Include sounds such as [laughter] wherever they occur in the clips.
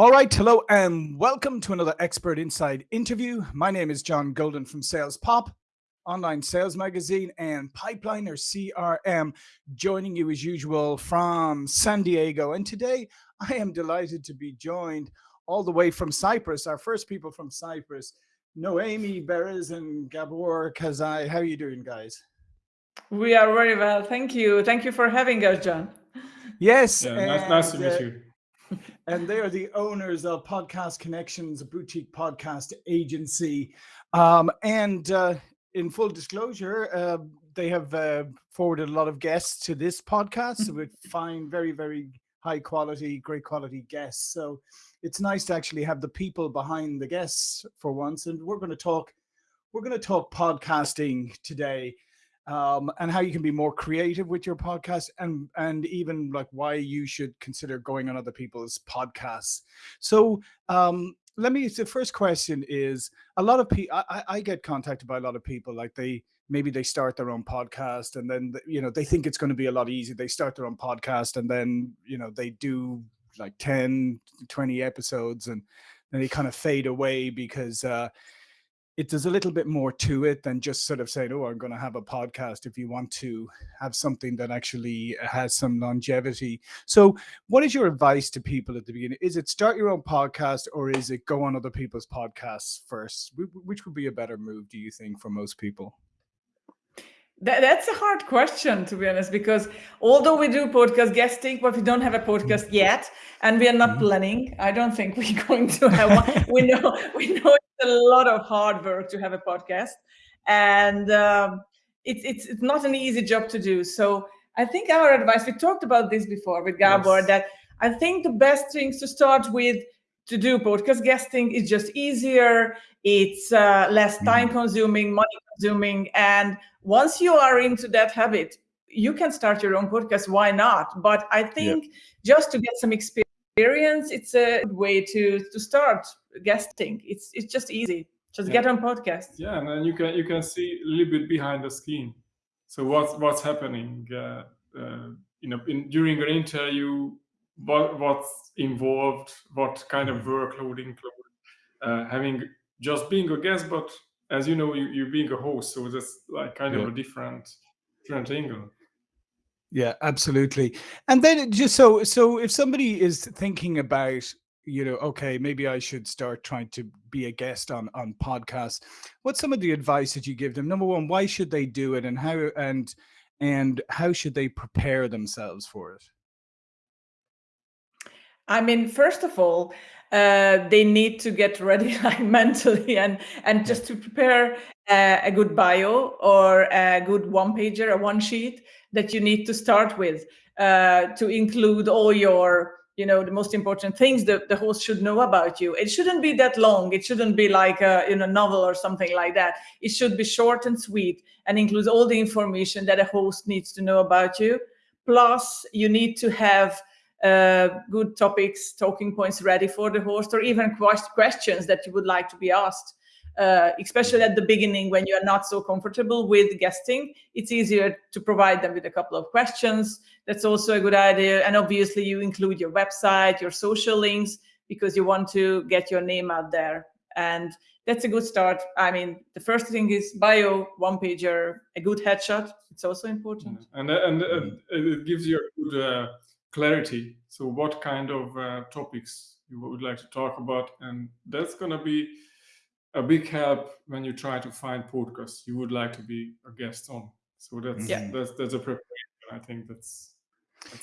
All right, hello and welcome to another Expert Insights interview. My name is John Golden from Sales Pop, online sales magazine, and Pipeliner CRM, joining you as usual from San Diego. And today I am delighted to be joined all the way from Cyprus, our first people from Cyprus, Noemi Beres and Gabor Kazai. How are you doing, guys? We are very well. Thank you. Thank you for having us, John. Yes. Yeah, nice, nice to meet uh, you and they are the owners of Podcast Connections, a boutique podcast agency. Um, and uh, in full disclosure, uh, they have uh, forwarded a lot of guests to this podcast. So we find very, very high quality, great quality guests. So it's nice to actually have the people behind the guests for once. And we're going to talk, we're going to talk podcasting today um, and how you can be more creative with your podcast and and even like why you should consider going on other people's podcasts. So um, let me the first question is a lot of people I, I get contacted by a lot of people like they maybe they start their own podcast and then you know they think it's going to be a lot easier they start their own podcast and then you know they do like 10 20 episodes and then they kind of fade away because uh it there's a little bit more to it than just sort of saying, "Oh, I'm going to have a podcast." If you want to have something that actually has some longevity, so what is your advice to people at the beginning? Is it start your own podcast, or is it go on other people's podcasts first? Which would be a better move, do you think, for most people? That, that's a hard question, to be honest, because although we do podcast guesting, but we don't have a podcast mm. yet, and we are not mm-hmm. planning. I don't think we're [laughs] going to have one. we know we know a lot of hard work to have a podcast, and um, it's it's it's not an easy job to do. So I think our advice. We talked about this before with Gabor. Yes. That I think the best things to start with to do podcast guesting is just easier. It's uh, less mm-hmm. time consuming, money consuming, and once you are into that habit, you can start your own podcast. Why not? But I think just to get some experience, it's a way to to start guesting. It's it's just easy. Just yeah. get on podcast. Yeah, and then you can you can see a little bit behind the skin. So what's what's happening? Uh, uh, you know, in, during an interview, what what's involved, what kind of workload included, uh, having just being a guest, but as you know, you, you being a host, so that's like kind yeah. of a different different angle. Yeah, absolutely. And then just so so if somebody is thinking about you know okay maybe i should start trying to be a guest on on podcasts. What's some of the advice that you give them? Number one why should they do it and how and and how should they prepare themselves for it? I mean first of all uh, they need to get ready [laughs] like mentally and and just to prepare uh, a good bio or a good one pager, a one sheet that you need to start with uh, to include all your you know the most important things that the host should know about you. It shouldn't be that long. It shouldn't be like a in a novel or something like that. It should be short and sweet and includes all the information that a host needs to know about you. Plus you need to have uh, good topics, talking points ready for the host, or even questions that you would like to be asked. Uh, especially at the beginning when you're not so comfortable with guesting, it's easier to provide them with a couple of questions. That's also a good idea. And obviously you include your website, your social links, because you want to get your name out there. And that's a good start. I mean, the first thing is bio, one pager, a good headshot. It's also important. And, and uh, it gives you a good uh, clarity. So what kind of uh, topics you would like to talk about, and that's going to be a big help when you try to find podcasts you would like to be a guest on. So that's yeah. that's that's a preparation. I think that's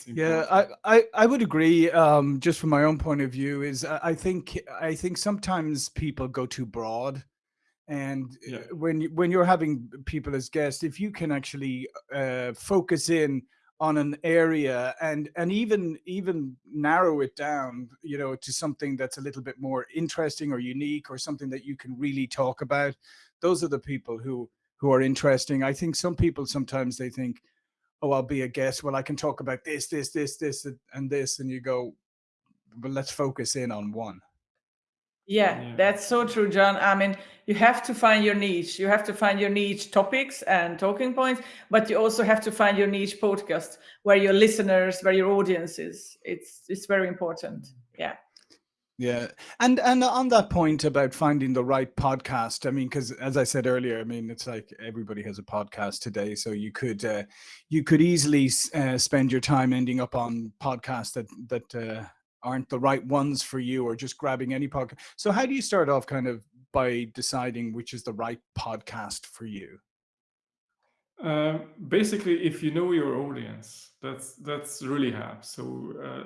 yeah I, I i would agree um just from my own point of view is i think i think sometimes people go too broad and yeah. when when you're having people as guests if you can actually uh focus in on an area and and even even narrow it down you know to something that's a little bit more interesting or unique or something that you can really talk about. Those are the people who who are interesting. I think some people sometimes they think oh i'll be a guest. Well i can talk about this this this this and this and you go but let's focus in on one yeah, yeah, that's so true, John. I mean, you have to find your niche. You have to find your niche topics and talking points, but you also have to find your niche podcast where your listeners, where your audience is. It's it's very important. Yeah. Yeah, and and on that point about finding the right podcast, I mean, because as I said earlier, I mean, it's like everybody has a podcast today, so you could uh, you could easily uh, spend your time ending up on podcasts that that uh, aren't the right ones for you, or just grabbing any podcast. So, how do you start off, kind of, by deciding which is the right podcast for you? Uh, basically, if you know your audience, that's that's really hard. So uh,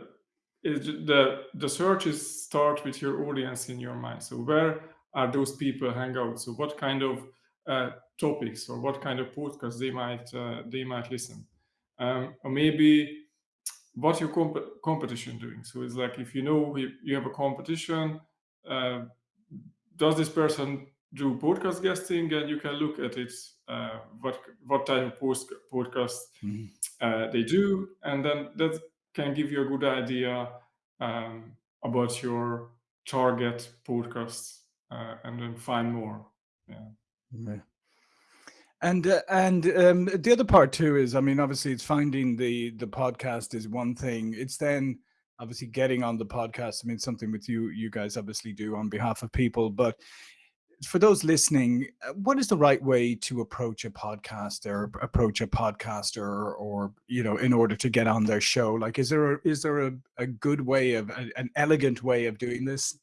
it, the the searches start with your audience in your mind. So where are those people hang out? So what kind of uh, topics or what kind of podcasts they might uh, they might listen, um, or maybe what your comp- competition doing. So it's like if you know you have a competition, uh, does this person do podcast guesting? And you can look at it uh, what what type of post- podcast mm-hmm. uh, they do, and then that can give you a good idea um, about your target podcast uh, and then find more. Yeah. And uh, and um, the other part too is, I mean, obviously, it's finding the the podcast is one thing. It's then obviously getting on the podcast. I mean, something with you you guys obviously do on behalf of people, but for those listening, uh, what is the right way to approach a podcast or approach a podcaster or, you know, in order to get on their show? Like, is there a, is there a, a good way of an elegant way of doing this?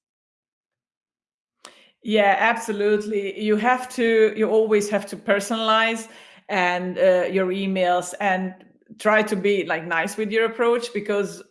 Yeah, absolutely. You have to, you always have to personalize and uh, your emails and try to be like nice with your approach because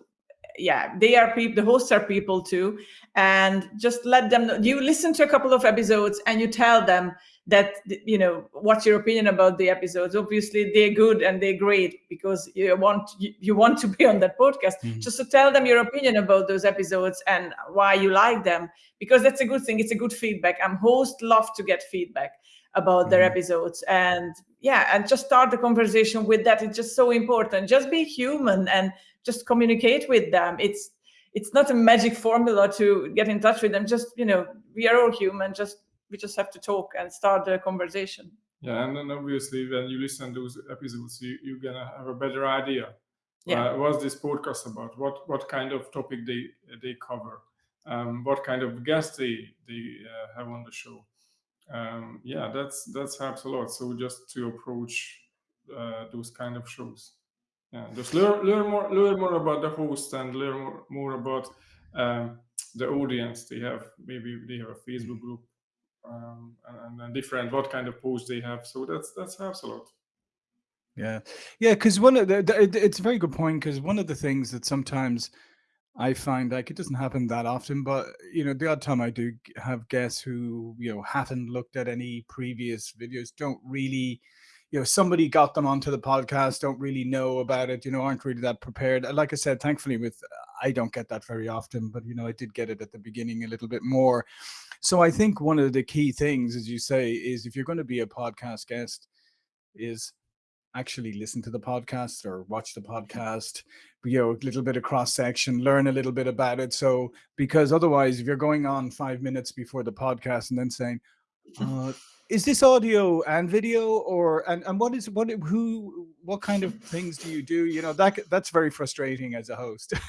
yeah they are people the hosts are people too and just let them know you listen to a couple of episodes and you tell them that you know what's your opinion about the episodes? Obviously they're good and they're great because you want you, you want to be on that podcast. Mm-hmm. just to tell them your opinion about those episodes and why you like them because that's a good thing. It's a good feedback. I'm host love to get feedback about mm-hmm. their episodes. And yeah and just start the conversation with that. It's just so important. Just be human and just communicate with them. It's it's not a magic formula to get in touch with them. Just you know we are all human. Just we just have to talk and start the conversation. Yeah and then obviously when you listen to those episodes you, you're gonna have a better idea. Yeah. Uh, what's this podcast about? What what kind of topic they they cover? Um, what kind of guests they they uh, have on the show? Um, yeah that's that's helps a lot. So just to approach uh, those kind of shows. Yeah just learn learn more learn more about the host and learn more, more about um, the audience they have. Maybe they have a facebook group um, and, and different what kind of posts they have. So that's that's helps a lot yeah. Yeah because one of the, it's a very good point because one of the things that sometimes I find like it doesn't happen that often, but you know, the odd time I do have guests who you know haven't looked at any previous videos, don't really, you know, somebody got them onto the podcast, don't really know about it, you know, aren't really that prepared. Like I said, thankfully, with I don't get that very often, but you know, I did get it at the beginning a little bit more. So I think one of the key things, as you say, is if you're going to be a podcast guest, is actually listen to the podcast or watch the podcast you know a little bit of cross section learn a little bit about it so because otherwise if you're going on five minutes before the podcast and then saying [laughs] uh, is this audio and video or and, and what is what who what kind of things do you do? You know that that's very frustrating as a host. [laughs]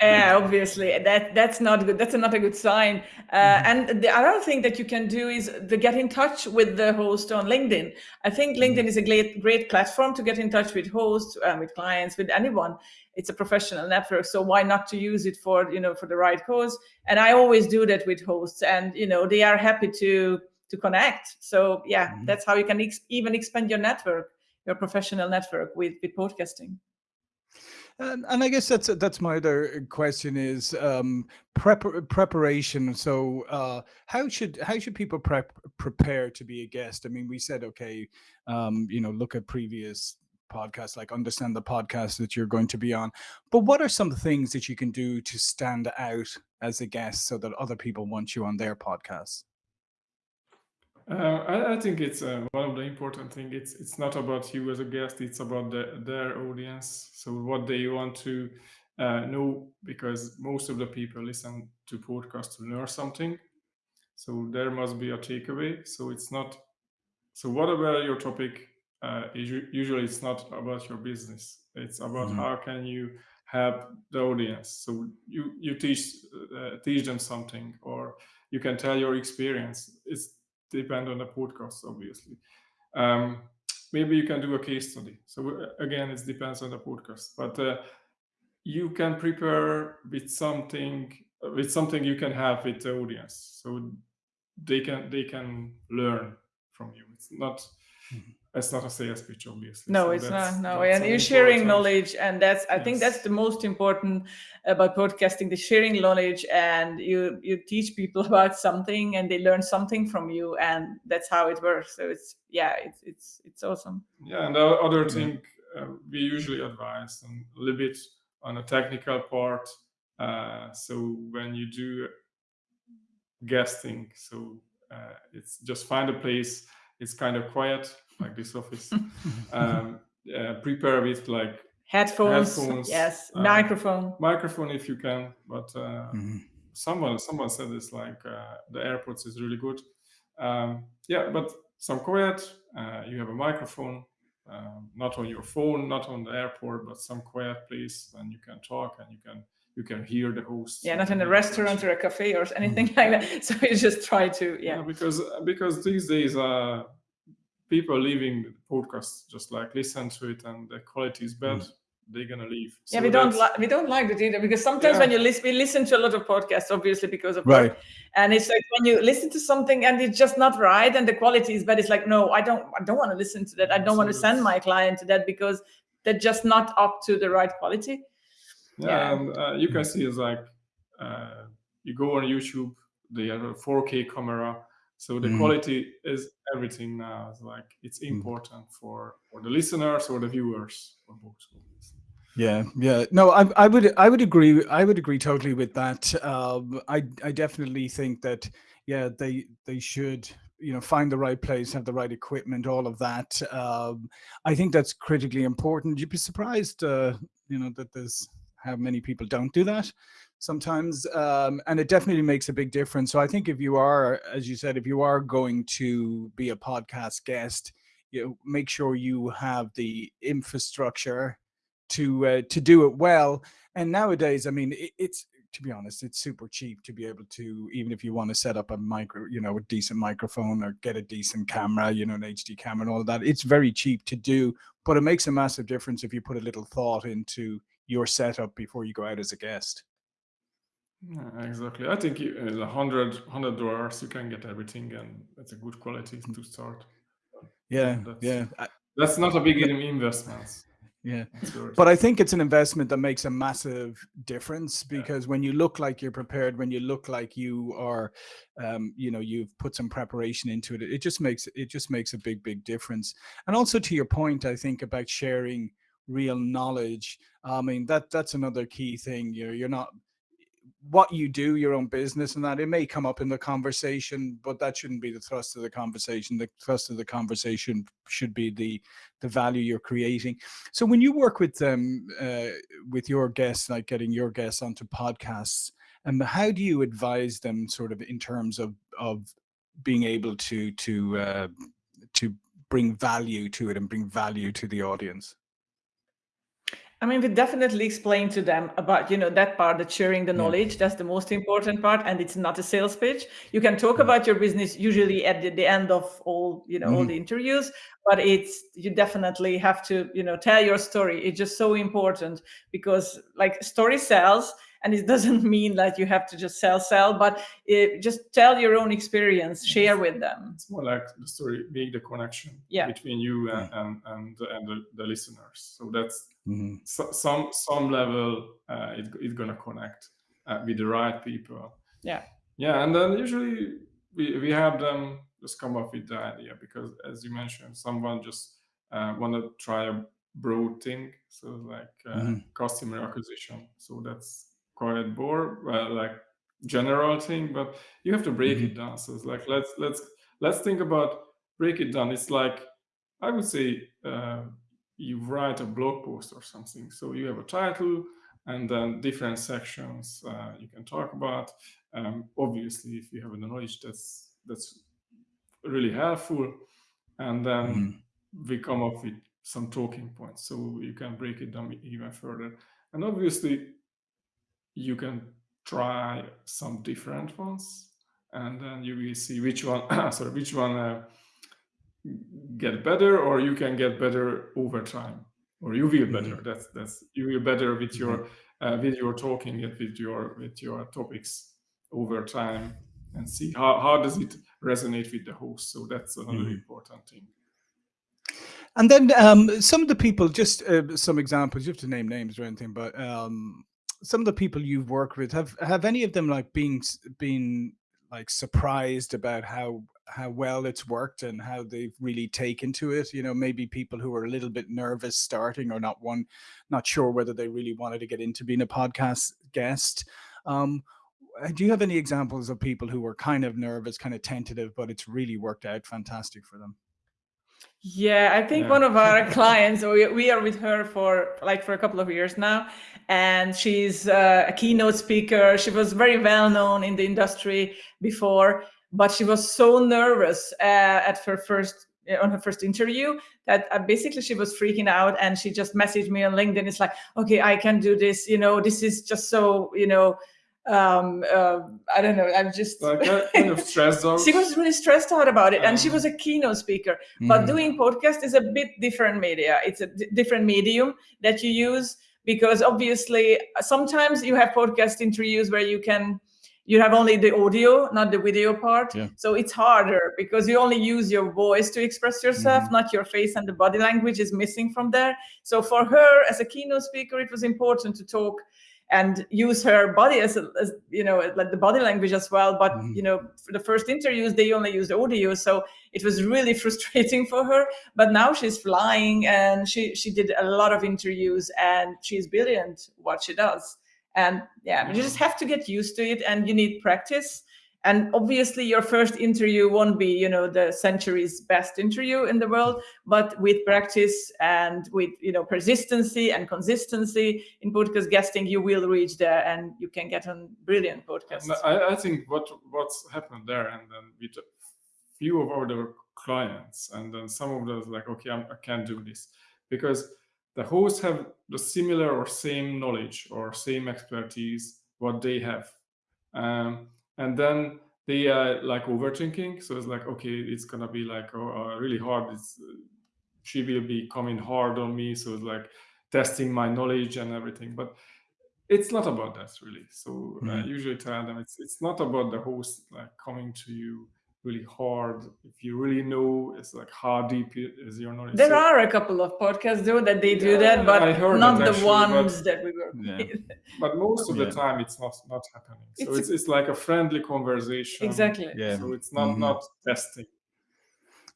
Yeah obviously. That that's not good that's not a good sign. Uh, mm-hmm. and the other thing that you can do is to get in touch with the host on linkedin. I think mm-hmm. linkedin is a great great platform to get in touch with hosts uh, with clients with anyone. It's a professional network so why not to use it for you know for the right cause? And i always do that with hosts and you know they are happy to to connect so yeah mm-hmm. that's how you can ex- even expand your network your professional network with with podcasting and, and I guess that's that's my other question is um, prep preparation. So uh, how should how should people prep prepare to be a guest? I mean, we said okay, um, you know, look at previous podcasts, like understand the podcast that you're going to be on. But what are some things that you can do to stand out as a guest so that other people want you on their podcasts? Uh, I, I, think it's uh, one of the important things. It's it's not about you as a guest. It's about the, their audience. So what they want to uh, know, because most of the people listen to podcasts to learn something. So there must be a takeaway. So it's not. So whatever your topic, uh, usually it's not about your business. It's about mm-hmm. how can you help the audience. So you you teach uh, teach them something, or you can tell your experience. It's depend on the podcast, obviously. Um, maybe you can do a case study. So uh, again, it depends on the podcast, but uh, you can prepare with something with something you can have with the audience, so they can they can learn from you. It's not. Mm-hmm it's not a sales pitch obviously. No so it's not no. and you're sharing knowledge and that's i yes. think that's the most important about podcasting the sharing knowledge and you you teach people [laughs] about something and they learn something from you and that's how it works. So it's yeah it's it's it's awesome. Yeah and the other thing uh, we usually advise and a little bit on a technical part uh, so when you do guesting so uh, it's just find a place it's kind of quiet like this office. [laughs] um, uh, prepare with like headphones, headphones yes, uh, microphone, microphone if you can. But uh, mm-hmm. someone someone said this like uh, the AirPods is really good. Um, yeah, but some quiet. Uh, you have a microphone, um, not on your phone, not on the AirPods, but some quiet place, and you can talk and you can you can hear the host. Yeah, not in a restaurant or a cafe or anything mm-hmm. like that. [laughs] So you just try to yeah. yeah because because these days uh people leaving the podcast just like listen to it and the quality is bad mm. they're gonna leave so yeah we don't like we don't like that either because sometimes yeah. when you listen we listen to a lot of podcasts obviously because of right work, and it's like when you listen to something and it's just not right and the quality is bad it's like no i don't i don't want to listen to that i don't so want to send my client to that because they're just not up to the right quality yeah, yeah. and uh, you can see it's like uh, you go on youtube they have a 4k camera so the mm. quality is everything now. It's like it's mm. important mm. for for the listeners or the viewers or both. Yeah, yeah. No, I, I would, I would agree. I would agree totally with that. Um, I, I definitely think that, yeah, they, they should, you know, find the right place, have the right equipment, all of that. Um, I think that's critically important. You'd be surprised, uh, you know, that there's how many people don't do that sometimes um, and it definitely makes a big difference. So i think if you are as you said if you are going to be a podcast guest you know, make sure you have the infrastructure to uh, to do it well. And nowadays i mean it, it's to be honest it's super cheap to be able to even if you want to set up a micro you know a decent microphone or get a decent camera you know an hd camera and all that it's very cheap to do but it makes a massive difference if you put a little thought into your setup before you go out as a guest yeah, exactly. I think uh, a hundred hundred dollars you can get everything, and it's a good quality mm. to start. Yeah, that's, yeah. Uh, that's not a big investment. [laughs] Yeah, but I think it's an investment that makes a massive difference because yeah. when you look like you're prepared, when you look like you are, um, you know, you've put some preparation into it, it just makes it just makes a big, big difference. And also to your point, I think about sharing real knowledge. I mean that that's another key thing. You're you're not what you do, your own business, and that it may come up in the conversation, but that shouldn't be the thrust of the conversation. The thrust of the conversation should be the the value you're creating. So when you work with them, um, uh, with your guests, like getting your guests onto podcasts, and um, how do you advise them, sort of in terms of of being able to to uh, to bring value to it and bring value to the audience? I mean, we definitely explain to them about, you know, that part, that sharing the knowledge, yeah. that's the most important part. And it's not a sales pitch. You can talk about your business usually at the, the end of all, you know, mm -hmm. all mm-hmm. the interviews, but it's, you definitely have to, you know, tell your story. It's just so important because like story sells and it [laughs] doesn't mean that you have to just sell sell but it, just tell your own experience share with them it's more like the story being the connection yeah. between you and and, and, and the, the, listeners so that's mm-hmm. so, some some level uh, it, it's gonna connect uh, with the right people yeah yeah and then usually we, we have them just come up with the idea because as you mentioned someone just uh, want to try a broad thing so like uh, mm-hmm. customer acquisition so that's quite bored, well, like general thing, but you have to break mm-hmm. it down. So it's like let's let's let's think about break it down. It's like I would say uh, you write a blog post or something. So you have a title and then different sections uh, you can talk about. Um, obviously, if you have the knowledge, that's that's really helpful. And then mm-hmm. we come up with some talking points so you can break it down even further and obviously you can try some different ones and then you will see which one [coughs] sorry which one uh, get better or you can get better over time or you will better mm -hmm. that's that's you will better with your mm -hmm. uh, with your talking it with your with your topics over time and see how, how does it resonate with the host so that's another mm -hmm. important thing and then um, some of the people just uh, some examples you have to name names or anything but um, some of the people you've worked with have have any of them like being been like surprised about how how well it's worked and how they've really taken to it you know maybe people who are a little bit nervous starting or not one not sure whether they really wanted to get into being a podcast guest um, uh, do you have any examples of people who were kind of nervous kind of tentative but it's really worked out fantastic for them yeah, I think yeah. one of our [laughs] clients, we, we are with her for like for a couple of years now, and she's uh, a keynote speaker. She was very well known in the industry before, but she was so nervous uh, at her first uh, on her first interview that uh, basically she was freaking out and she just messaged me on LinkedIn. It's like, okay, I can do this. You know, this is just so, you know, um, uh, I don't know. I'm just like kind of [laughs] stressed out. she was really stressed out about it, um, and she was a keynote speaker. Mm. But doing podcast is a bit different media. It's a different medium that you use because obviously sometimes you have podcast interviews where you can you have only the audio, not the video part. Yeah. So it's harder because you only use your voice to express yourself, mm. not your face and the body language is missing from there. So for her as a keynote speaker, it was important to talk and use her body as, a, as you know like the body language as well but mm -hmm. you know for the first interviews they only used audio so it was really [laughs] frustrating for her but now she's flying and she she did a lot of interviews and she's brilliant what she does and yeah you just have to get used to it and you need practice. And obviously your first interview won't be you know the century's best interview in the world but with practice and with you know persistency and consistency in podcast guesting you will reach there and you can get on brilliant podcasts. I, I think what what's happened there and then with a few of our clients and then some of those like okay I'm, i can not do this. Because the hosts have the similar or same knowledge or same expertise what they have. Um, and then they are like overthinking. So it's like okay it's gonna be like oh, uh, really hard. It's she will be coming hard on me. So it's like testing my knowledge and everything. But it's not about that really. So mm -hmm. I usually tell them it's it's not about the host like coming to you really hard. If you really know it's like how deep is your knowledge there so, are a couple of podcasts though that they do yeah, that but not the actually, ones but, that we work yeah. with. But most of the time it's not not happening. So it's, it's, it's like a friendly conversation. Exactly. Yeah. So it's not mm -hmm. not testing.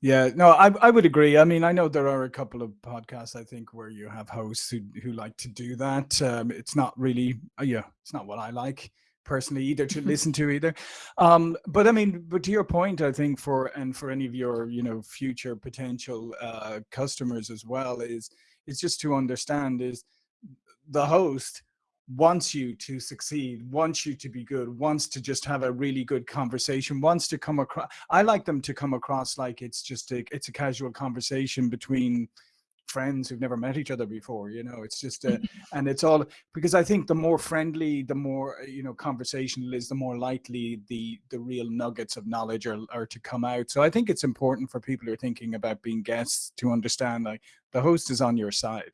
Yeah, no, I I would agree. I mean, I know there are a couple of podcasts I think where you have hosts who who like to do that. Um, it's not really, uh, yeah, it's not what I like personally either to listen to either. Um but i mean but to your point i think for and for any of your you know future potential uh customers as well is is just to understand is the host wants you to succeed wants you to be good wants to just have a really good conversation wants to come across i like them to come across like it's just a it's a casual conversation between friends who've never met each other before you know it's just uh, and it's all because i think the more friendly the more uh, you know conversational is the more likely the the real nuggets of knowledge are, are to come out. So i think it's important for people who are thinking about being guests to understand like the host is on your side.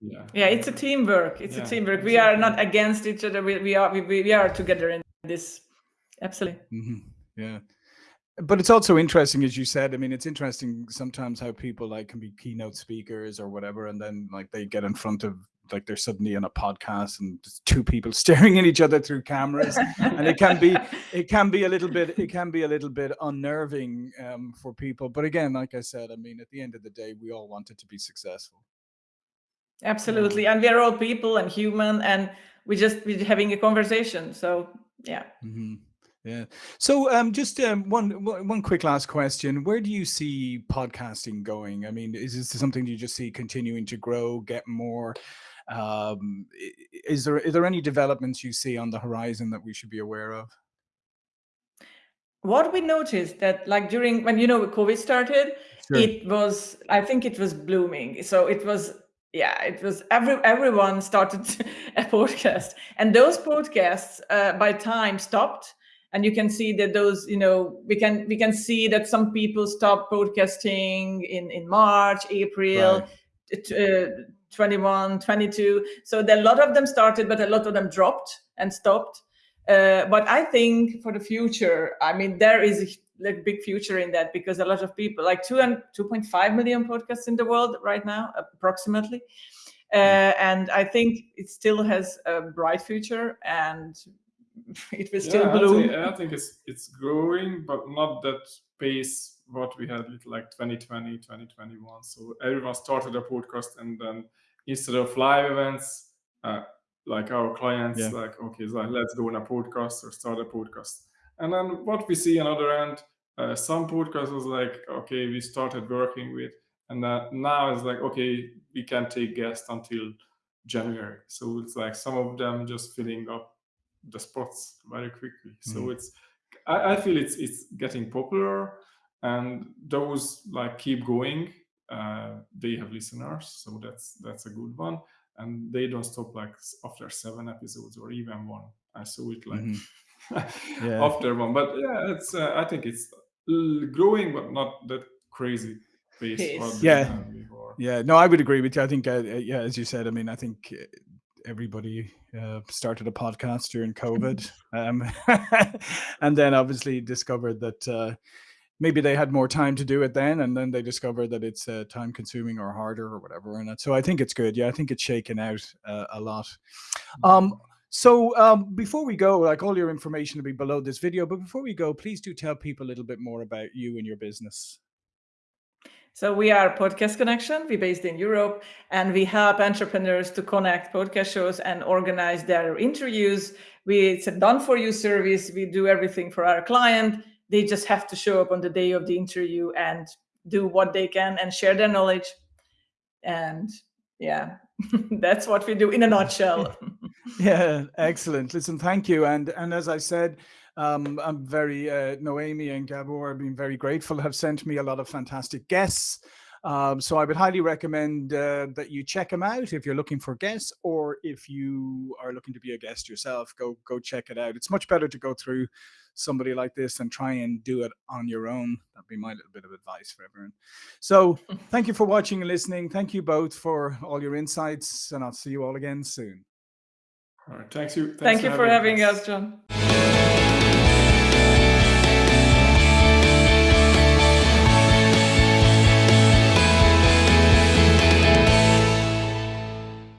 Yeah. Yeah it's a teamwork. It's yeah, a teamwork. We are not against each other. We, we are we, we are together in this absolutely. Mm -hmm. yeah but it's also interesting as you said i mean it's interesting sometimes how people like can be keynote speakers or whatever and then like they get in front of like they're suddenly in a podcast and just two people [laughs] staring at each other through cameras and it can be [laughs] it can be a little bit it can be a little bit unnerving um, for people. But again like i said i mean at the end of the day we all want it to be successful. Absolutely and we're all people and human and we just we're having a conversation so yeah. Mm -hmm. Yeah. So um, just um, one one quick last question: Where do you see podcasting going? I mean, is this something you just see continuing to grow, get more? Um, is there is there any developments you see on the horizon that we should be aware of? What we noticed that, like during when you know COVID started, sure. it was I think it was blooming. So it was yeah, it was every everyone started [laughs] a podcast, and those podcasts uh, by time stopped. And you can see that those, you know, we can we can see that some people stopped podcasting in in March, April. Right. Uh, 21 22 so a lot of them started but a lot of them dropped and stopped uh, but i think for the future i mean there is a like big future in that because a lot of people like 2 and 2.5 million podcasts in the world right now approximately uh, and i think it still has a bright future and [laughs] it will still yeah, bloom I think, I think it's it's growing but not that pace what we had like 2020 2021 so everyone started a podcast and then instead of live events, uh, like our clients, yeah. like, okay, so let's go on a podcast or start a podcast. And then what we see on the other end, uh, some podcasters like, okay, we started working with, and that now it's like, okay, we can take guests until January. So it's like some of them just filling up the spots very quickly. Mm. So it's, I, I feel it's it's getting popular, and those like keep going uh, they have listeners, so that's that's a good one. And they don't stop like after seven episodes or even one. I saw it like mm-hmm. [laughs] yeah. after one, but yeah, it's uh, I think it's growing, but not that crazy pace. Yeah, yeah. No, I would agree with you. I think, uh, uh, yeah, as you said, I mean, I think uh, everybody uh, started a podcast during [laughs] COVID, um, [laughs] and then obviously discovered that uh, maybe they had more time to do it then and then they discovered that it's uh, time consuming or harder or whatever and so i think it's good. Yeah i think it's shaken out uh, a lot. Um mm-hmm. so um, before we go like all your information will be below this video but before we go please do tell people a little bit more about you and your business so we are Podcast Connection. We're based in Europe, and we help entrepreneurs to connect podcast shows and organize their interviews. We it's a done for you service. We do everything for our client they just have to show up on the day of the interview and do what they can and share their knowledge and yeah [laughs] that's what we do in a nutshell [laughs] yeah excellent listen thank you and and as i said um, i'm very uh, noemi and gabor have been very grateful have sent me a lot of fantastic guests um, so I would highly recommend uh, that you check them out if you're looking for guests or if you are looking to be a guest yourself, go go check it out. It's much better to go through somebody like this and try and do it on your own. That'd be my little bit of advice for everyone. So [laughs] thank you for watching and listening. Thank you both for all your insights and I'll see you all again soon. All right. Thanks you. Thanks Thank for you for having us, us John.